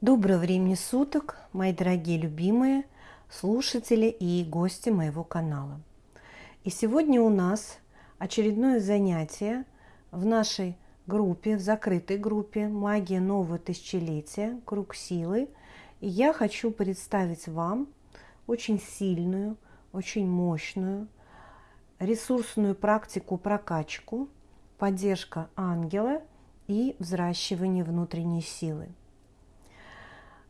Доброго времени суток, мои дорогие любимые слушатели и гости моего канала. И сегодня у нас очередное занятие в нашей группе, в закрытой группе «Магия нового тысячелетия. Круг силы». И я хочу представить вам очень сильную, очень мощную, ресурсную практику прокачку, поддержка ангела и взращивание внутренней силы.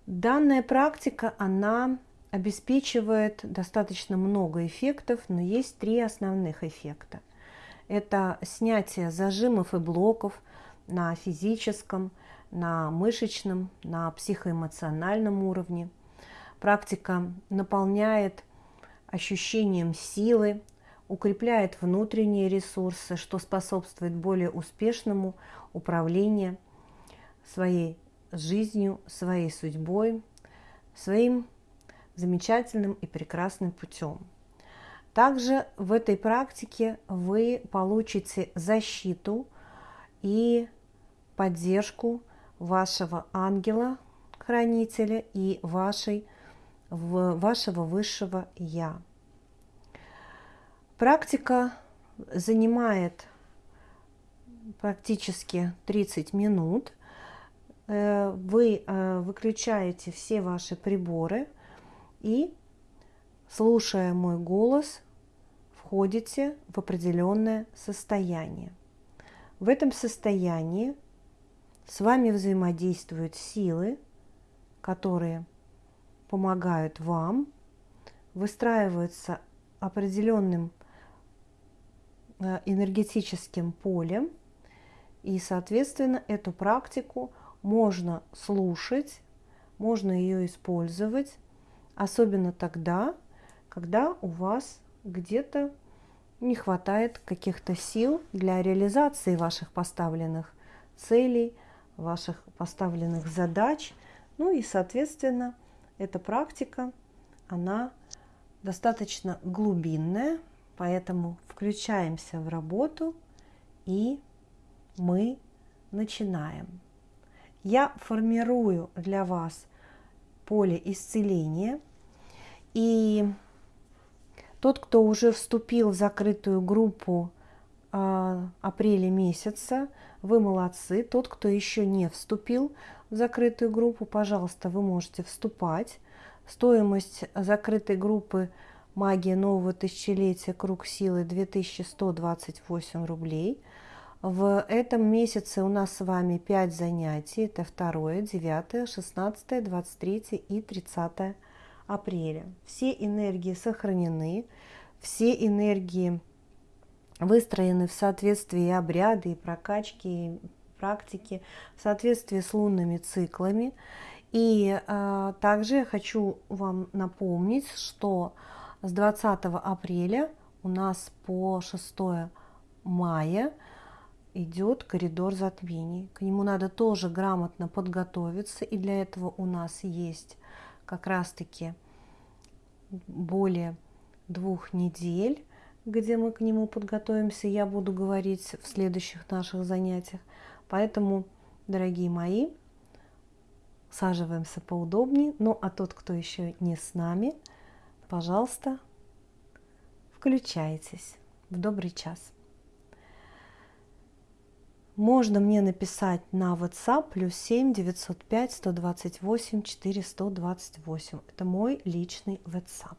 Данная практика, она обеспечивает достаточно много эффектов, но есть три основных эффекта. Это снятие зажимов и блоков на физическом, на мышечном, на психоэмоциональном уровне. Практика наполняет ощущением силы, укрепляет внутренние ресурсы, что способствует более успешному управлению своей жизнью, своей судьбой, своим замечательным и прекрасным путем. Также в этой практике вы получите защиту и поддержку вашего ангела-хранителя и вашей, вашего высшего Я. Практика занимает практически 30 минут – вы э, выключаете все ваши приборы и, слушая мой голос, входите в определенное состояние. В этом состоянии с вами взаимодействуют силы, которые помогают вам, выстраиваются определенным э, энергетическим полем, и, соответственно, эту практику – можно слушать, можно ее использовать, особенно тогда, когда у вас где-то не хватает каких-то сил для реализации ваших поставленных целей, ваших поставленных задач. Ну и, соответственно, эта практика, она достаточно глубинная, поэтому включаемся в работу и мы начинаем я формирую для вас поле исцеления. И тот, кто уже вступил в закрытую группу э, апреля месяца, вы молодцы. Тот, кто еще не вступил в закрытую группу, пожалуйста, вы можете вступать. Стоимость закрытой группы «Магия нового тысячелетия. Круг силы» 2128 рублей – в этом месяце у нас с вами 5 занятий. Это 2, 9, 16, 23 и 30 апреля. Все энергии сохранены, все энергии выстроены в соответствии обряды и прокачки, и практики, в соответствии с лунными циклами. И э, также я хочу вам напомнить, что с 20 апреля у нас по 6 мая – идет коридор затмений. К нему надо тоже грамотно подготовиться, и для этого у нас есть как раз-таки более двух недель, где мы к нему подготовимся. Я буду говорить в следующих наших занятиях. Поэтому, дорогие мои, саживаемся поудобнее. Ну, а тот, кто еще не с нами, пожалуйста, включайтесь в добрый час. Можно мне написать на WhatsApp плюс 7 905 128 428. Это мой личный WhatsApp.